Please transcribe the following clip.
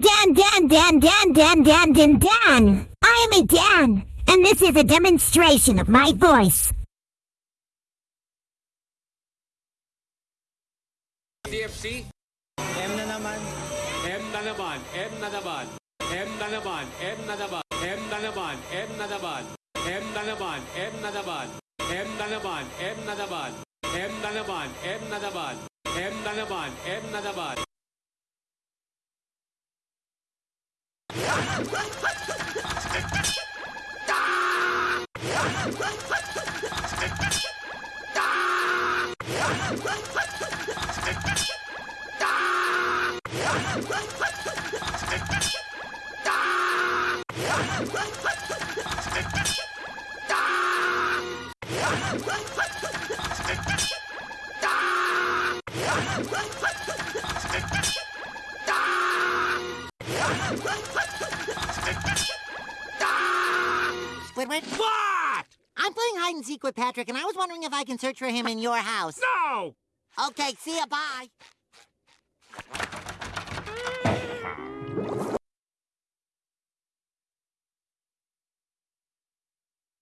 Dan, Dan, Dan, Dan, Dan, Dan, Dan, Dan. I am a Dan, and this is a demonstration of my voice. CFC, M na naman. M na naman, M na naman, M na naman, M na naman, M na naman, M na naman, M na naman, M na naman, M na naman, M na naman, M na naman, M na naman, M na naman, M na naman. What? Squidward? What? I'm playing hide and seek with Patrick, and I was wondering if I can search for him in your house. No! Okay, see ya, bye.